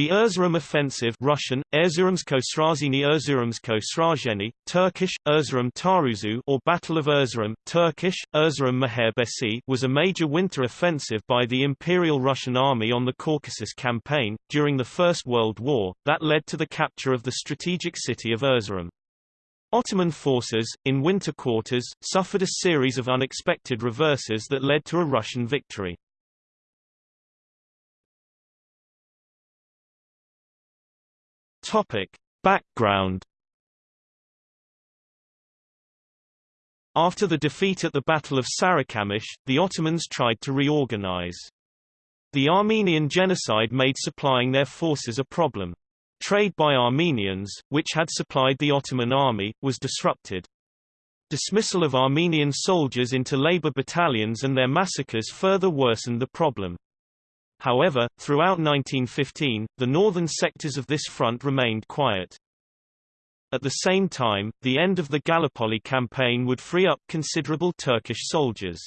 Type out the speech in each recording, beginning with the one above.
The Erzurum offensive Russian, Turkish, Erzurum Taarruzu or Battle of Erzurum, Turkish, Erzurum Muharebesi was a major winter offensive by the Imperial Russian Army on the Caucasus Campaign, during the First World War, that led to the capture of the strategic city of Erzurum. Ottoman forces, in winter quarters, suffered a series of unexpected reverses that led to a Russian victory. Topic. Background After the defeat at the Battle of Sarikamish, the Ottomans tried to reorganize. The Armenian genocide made supplying their forces a problem. Trade by Armenians, which had supplied the Ottoman army, was disrupted. Dismissal of Armenian soldiers into labor battalions and their massacres further worsened the problem. However, throughout 1915, the northern sectors of this front remained quiet. At the same time, the end of the Gallipoli campaign would free up considerable Turkish soldiers.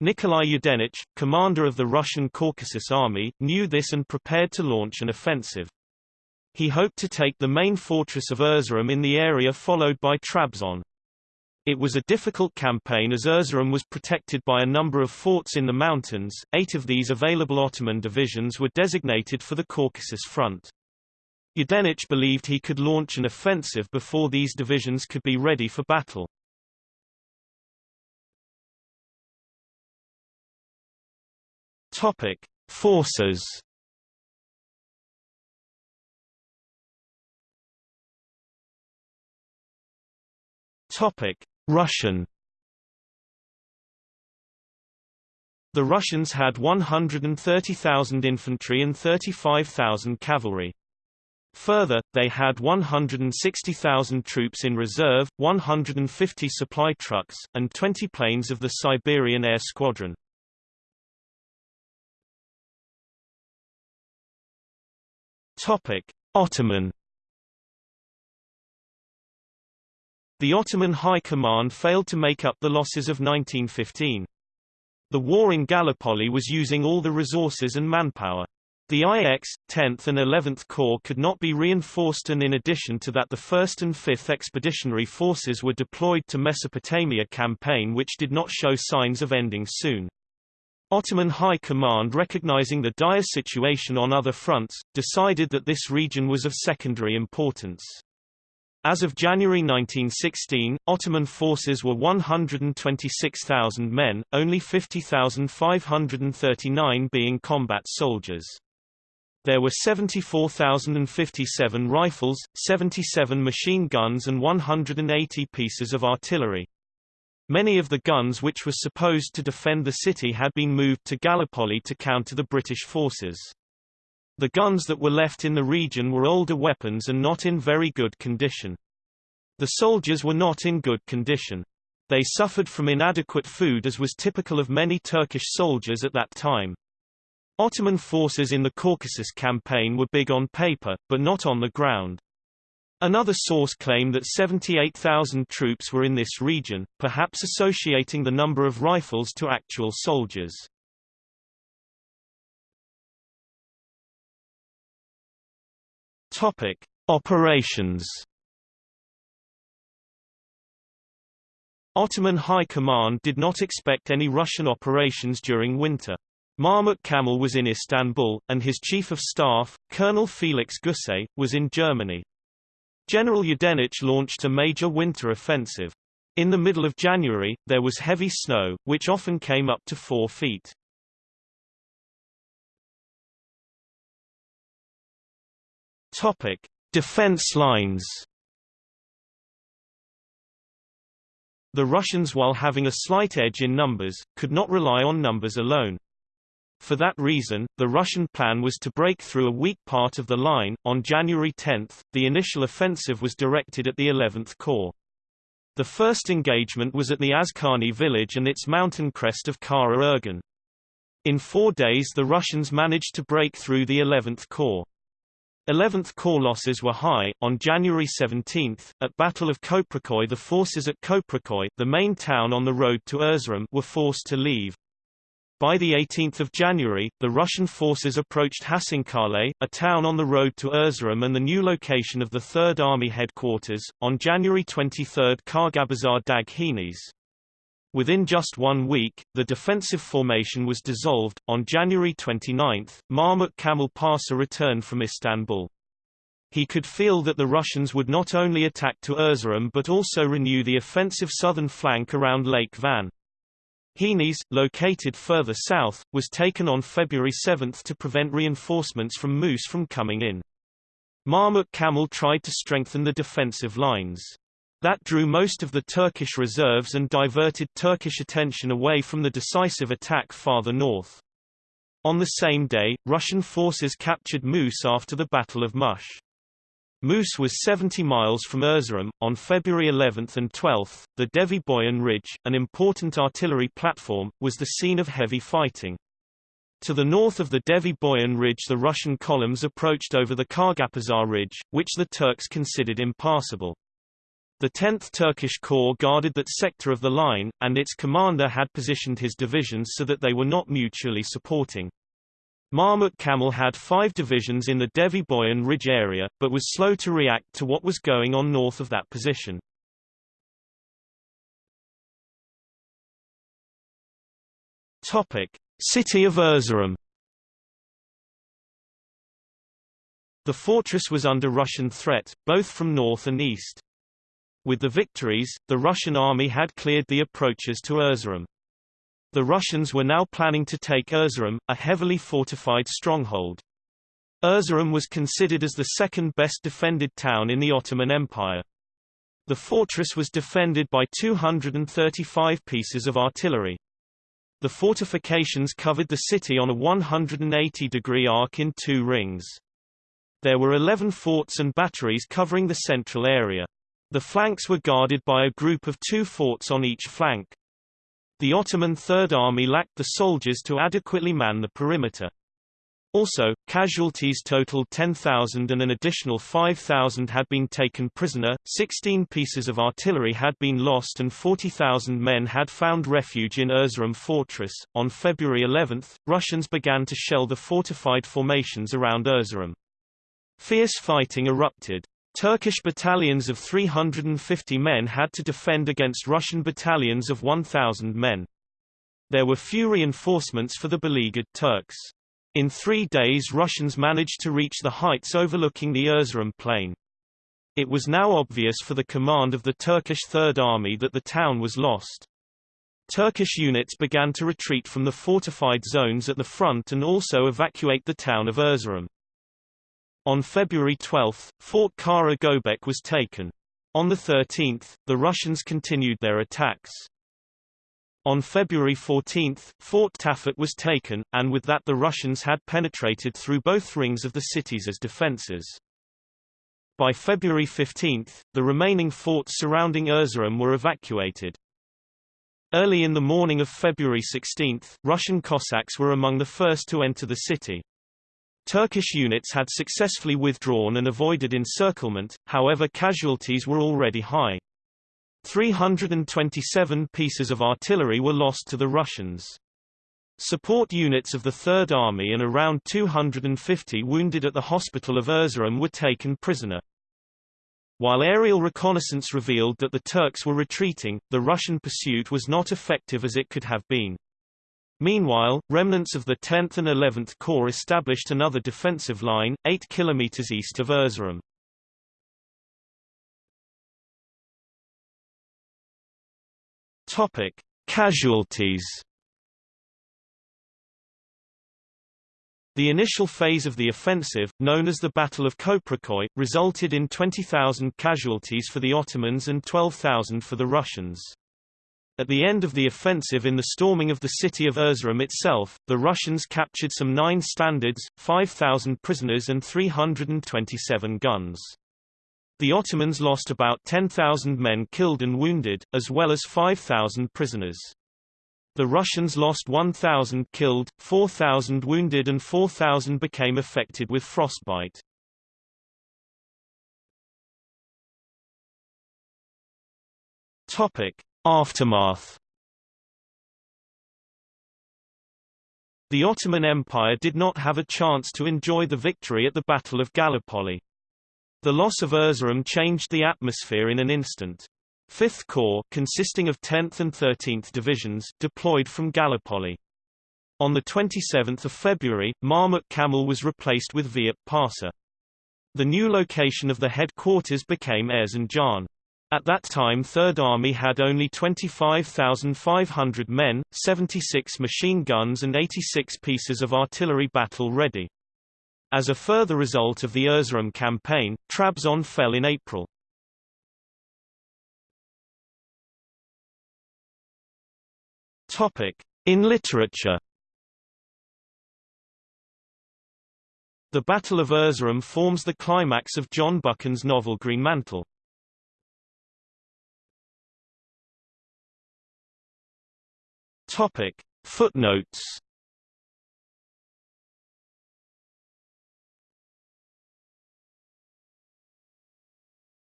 Nikolai Yudenich, commander of the Russian Caucasus Army, knew this and prepared to launch an offensive. He hoped to take the main fortress of Erzurum in the area followed by Trabzon. It was a difficult campaign as Erzurum was protected by a number of forts in the mountains, eight of these available Ottoman divisions were designated for the Caucasus Front. Yudenich believed he could launch an offensive before these divisions could be ready for battle. Topic. Forces Topic. Russian The Russians had 130,000 infantry and 35,000 cavalry. Further, they had 160,000 troops in reserve, 150 supply trucks, and 20 planes of the Siberian Air Squadron. Ottoman The Ottoman High Command failed to make up the losses of 1915. The war in Gallipoli was using all the resources and manpower. The IX, 10th and 11th Corps could not be reinforced and in addition to that the 1st and 5th Expeditionary Forces were deployed to Mesopotamia campaign which did not show signs of ending soon. Ottoman High Command recognizing the dire situation on other fronts, decided that this region was of secondary importance. As of January 1916, Ottoman forces were 126,000 men, only 50,539 being combat soldiers. There were 74,057 rifles, 77 machine guns and 180 pieces of artillery. Many of the guns which were supposed to defend the city had been moved to Gallipoli to counter the British forces. The guns that were left in the region were older weapons and not in very good condition. The soldiers were not in good condition. They suffered from inadequate food as was typical of many Turkish soldiers at that time. Ottoman forces in the Caucasus campaign were big on paper, but not on the ground. Another source claimed that 78,000 troops were in this region, perhaps associating the number of rifles to actual soldiers. Topic: Operations. Ottoman High Command did not expect any Russian operations during winter. Mahmut Kamel was in Istanbul, and his chief of staff, Colonel Felix Guse, was in Germany. General Yudenich launched a major winter offensive. In the middle of January, there was heavy snow, which often came up to 4 feet. Topic: Defense lines. The Russians while having a slight edge in numbers, could not rely on numbers alone. For that reason, the Russian plan was to break through a weak part of the line. On January 10, the initial offensive was directed at the 11th Corps. The first engagement was at the Azkani village and its mountain crest of Kara Ergun. In four days the Russians managed to break through the 11th Corps. 11th Corps losses were high. On January 17, at Battle of Köprüköy the forces at Köprüköy, the main town on the road to Erzurum, were forced to leave. By 18 January, the Russian forces approached Hasankale, a town on the road to Erzurum and the new location of the Third Army headquarters. On January 23 Kargabazar Dag. Within just one week, the defensive formation was dissolved. On January 29, Mahmut Kamal Pasha returned from Istanbul. He could feel that the Russians would not only attack to Erzurum but also renew the offensive southern flank around Lake Van. Hınıs, located further south, was taken on February 7 to prevent reinforcements from Mus from coming in. Mahmut Kamal tried to strengthen the defensive lines. That drew most of the Turkish reserves and diverted Turkish attention away from the decisive attack farther north. On the same day, Russian forces captured Mus after the Battle of Mush. Mus was 70 miles from Erzurum. On February 11 and 12, the Deve Boyun Ridge, an important artillery platform, was the scene of heavy fighting. To the north of the Deve Boyun Ridge the Russian columns approached over the Kargapazar Ridge, which the Turks considered impassable. The 10th Turkish Corps guarded that sector of the line, and its commander had positioned his divisions so that they were not mutually supporting. Mahmut Kamal had five divisions in the Deve Boyun Ridge area, but was slow to react to what was going on north of that position. City of Erzurum The fortress was under Russian threat, both from north and east. With the victories, the Russian army had cleared the approaches to Erzurum. The Russians were now planning to take Erzurum, a heavily fortified stronghold. Erzurum was considered as the second best defended town in the Ottoman Empire. The fortress was defended by 235 pieces of artillery. The fortifications covered the city on a 180-degree arc in two rings. There were 11 forts and batteries covering the central area. The flanks were guarded by a group of two forts on each flank. The Ottoman Third Army lacked the soldiers to adequately man the perimeter. Also, casualties totaled 10,000 and an additional 5,000 had been taken prisoner, 16 pieces of artillery had been lost and 40,000 men had found refuge in Erzurum fortress. On February 11, Russians began to shell the fortified formations around Erzurum. Fierce fighting erupted. Turkish battalions of 350 men had to defend against Russian battalions of 1,000 men. There were few reinforcements for the beleaguered Turks. In three days Russians managed to reach the heights overlooking the Erzurum plain. It was now obvious for the command of the Turkish Third Army that the town was lost. Turkish units began to retreat from the fortified zones at the front and also evacuate the town of Erzurum. On February 12, Fort Kara Gobek was taken. On the 13th, the Russians continued their attacks. On February 14, Fort Tafet was taken, and with that the Russians had penetrated through both rings of the cities as defenses. By February 15, the remaining forts surrounding Erzurum were evacuated. Early in the morning of February 16, Russian Cossacks were among the first to enter the city. Turkish units had successfully withdrawn and avoided encirclement, however casualties were already high. 327 pieces of artillery were lost to the Russians. Support units of the Third Army and around 250 wounded at the hospital of Erzurum were taken prisoner. While aerial reconnaissance revealed that the Turks were retreating, the Russian pursuit was not effective as it could have been. Meanwhile, remnants of the 10th and 11th Corps established another defensive line, 8 km east of Erzurum. Topic: Casualties. The initial phase of the offensive, known as the Battle of Köprüköy, resulted in 20,000 casualties for the Ottomans and 12,000 for the Russians. At the end of the offensive in the storming of the city of Erzurum itself, the Russians captured some nine standards, 5,000 prisoners and 327 guns. The Ottomans lost about 10,000 men killed and wounded, as well as 5,000 prisoners. The Russians lost 1,000 killed, 4,000 wounded and 4,000 became affected with frostbite. Topic. Aftermath The Ottoman Empire did not have a chance to enjoy the victory at the Battle of Gallipoli. The loss of Erzurum changed the atmosphere in an instant. Fifth Corps, consisting of 10th and 13th Divisions, deployed from Gallipoli. On 27 February, Mahmut Kamel was replaced with Vehip Pasha. The new location of the headquarters became Erzincan. At that time Third Army had only 25,500 men, 76 machine guns and 86 pieces of artillery battle ready. As a further result of the Erzurum campaign, Trabzon fell in April. In literature The Battle of Erzurum forms the climax of John Buchan's novel Greenmantle. Topic. Footnotes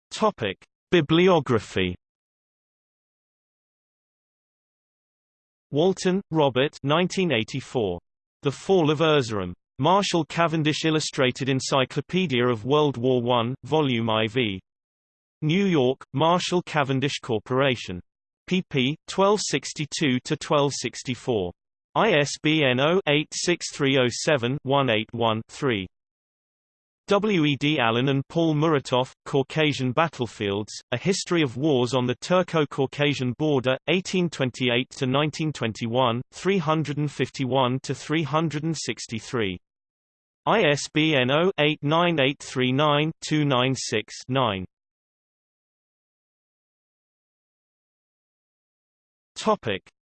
Topic. Bibliography Walton, Robert 1984. The Fall of Erzurum. Marshall Cavendish Illustrated Encyclopedia of World War I, Volume IV. New York, Marshall Cavendish Corporation. Pp. 1262-1264. ISBN 0-86307-181-3. W. E. D. Allen and Paul Muratov, Caucasian Battlefields, A History of Wars on the Turco-Caucasian Border, 1828–1921, 351–363. ISBN 0-89839-296-9.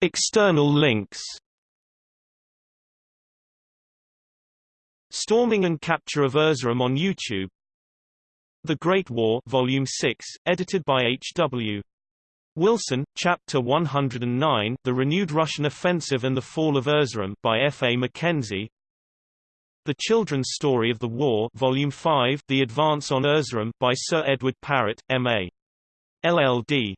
External links Storming and Capture of Erzurum on YouTube The Great War Volume 6, edited by H.W. Wilson, Chapter 109 The Renewed Russian Offensive and the Fall of Erzurum by F. A. Mackenzie The Children's Story of the War Volume 5 The Advance on Erzurum by Sir Edward Parrott, M.A. LLD